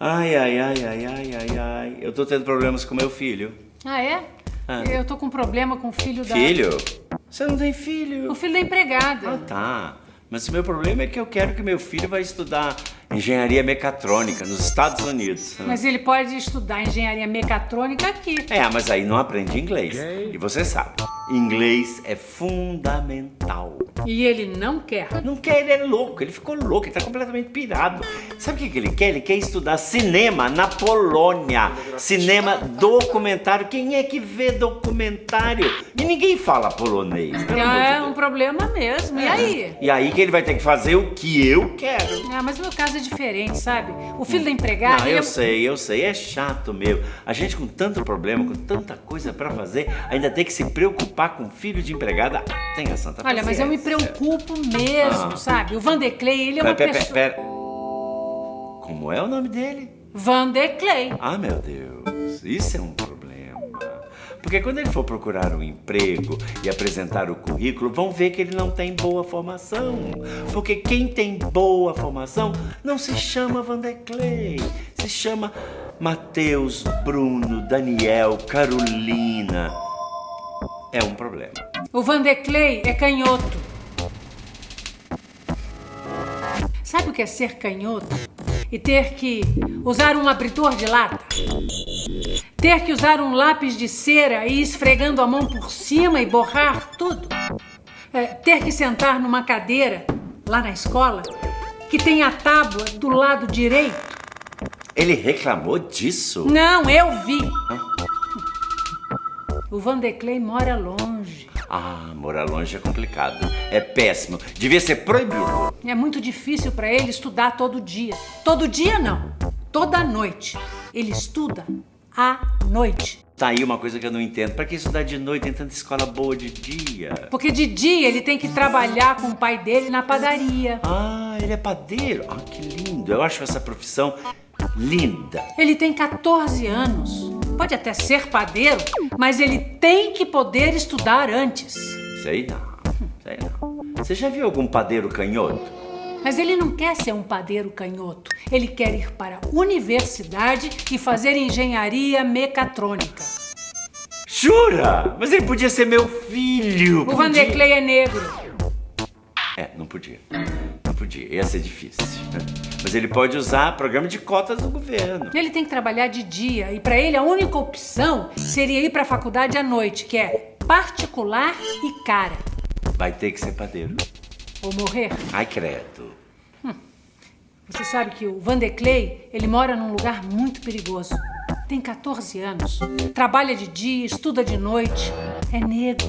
Ai, ai, ai, ai, ai, ai, ai. Eu tô tendo problemas com meu filho. Ah, é? Ah. Eu tô com problema com o filho da... Filho? Você não tem filho? O filho da empregada. Ah, tá. Mas o meu problema é que eu quero que meu filho vá estudar engenharia mecatrônica nos Estados Unidos. Mas ele pode estudar engenharia mecatrônica aqui. É, mas aí não aprende inglês. E você sabe, inglês é fundamental. E ele não quer. Não quer, ele é louco, ele ficou louco, ele tá completamente pirado. Sabe o que, ele quer? Ele quer estudar cinema na Polônia. Cinema documentário. Quem é que vê documentário? E ninguém fala polonês. De É Deus. um problema mesmo. E aí? E aí que ele vai ter que fazer o que eu quero. Ah, mas o meu caso é diferente, sabe? O filho da empregada. Não, eu é- sei, eu sei, é chato meu. A gente com tanto problema, com tanta coisa pra fazer, ainda tem que se preocupar com filho de empregada. Tenha santa Olha, mas eu me. Preocupo mesmo, Ah. sabe? O Vanderclay, ele é uma Pera, pera, pessoa... pera. Como é o nome dele? Vanderclay. Ah, meu Deus, isso é um problema. Porque quando ele for procurar um emprego e apresentar o currículo, vão ver que ele não tem boa formação. Porque quem tem boa formação não se chama Vanderclay, se chama Mateus, Bruno, Daniel, Carolina. É um problema. O Vanderclay é canhoto. Sabe o que é ser canhoto? E ter que usar um abridor de lata? Ter que usar um lápis de cera e ir esfregando a mão por cima e borrar tudo? É, ter que sentar numa cadeira, lá na escola, que tem a tábua do lado direito? Ele reclamou disso? Não, eu vi. O Vanderclay mora longe. Ah, morar longe é complicado. É péssimo. Devia ser proibido. É muito difícil para ele estudar todo dia. Todo dia não, toda noite. Ele estuda à noite. Tá aí uma coisa que eu não entendo. Pra que estudar de noite? Tem tanta escola boa de dia. Porque de dia ele tem que trabalhar com o pai dele na padaria. Ah, ele é padeiro. Ah, que lindo. Eu acho essa profissão linda. Ele tem 14 anos. Pode até ser padeiro, mas ele tem que poder estudar antes. Sei não. Sei não. Você já viu algum padeiro canhoto? Mas ele não quer ser um padeiro canhoto. Ele quer ir para a universidade e fazer engenharia mecatrônica. Jura? Mas ele podia ser meu filho. O podia. Vanderclay é negro. É, não podia. Podia. Ia ser difícil. Mas ele pode usar programa de cotas do governo. Ele tem que trabalhar de dia e para ele a única opção seria ir para a faculdade à noite, que é particular e cara. Vai ter que ser padeiro. Ou morrer. Ai, credo. Você sabe que o Vanderclay, ele mora num lugar muito perigoso. Tem 14 anos, trabalha de dia, estuda de noite, é negro.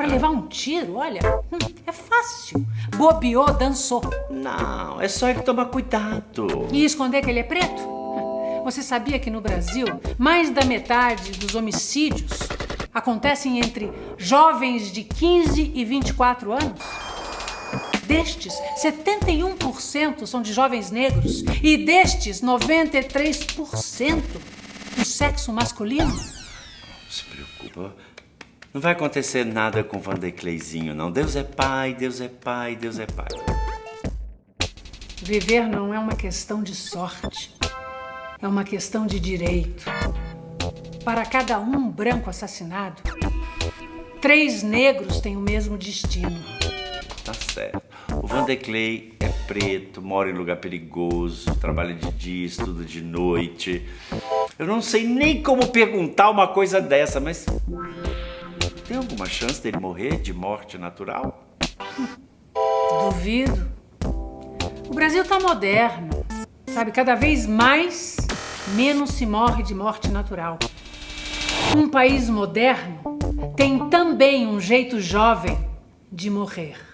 Para levar um tiro, olha, é fácil. Bobeou, dançou. Não, é só ele tomar cuidado. E esconder que ele é preto? Você sabia que no Brasil, mais da metade dos homicídios acontecem entre jovens de 15 e 24 anos? Destes, 71% são de jovens negros e destes, 93% do sexo masculino. Não se preocupa. Não vai acontecer nada com o Vanderclayzinho, não. Deus é pai, Deus é pai, Deus é pai. Viver não é uma questão de sorte, é uma questão de direito. Para cada um branco assassinado, três negros têm o mesmo destino. Tá certo. O Vanderclay é preto, mora em lugar perigoso, trabalha de dia, estuda de noite. Eu não sei nem como perguntar uma coisa dessa, mas. Tem alguma chance dele morrer de morte natural? Duvido. O Brasil tá moderno, sabe? Cada vez mais, menos se morre de morte natural. Um país moderno tem também um jeito jovem de morrer.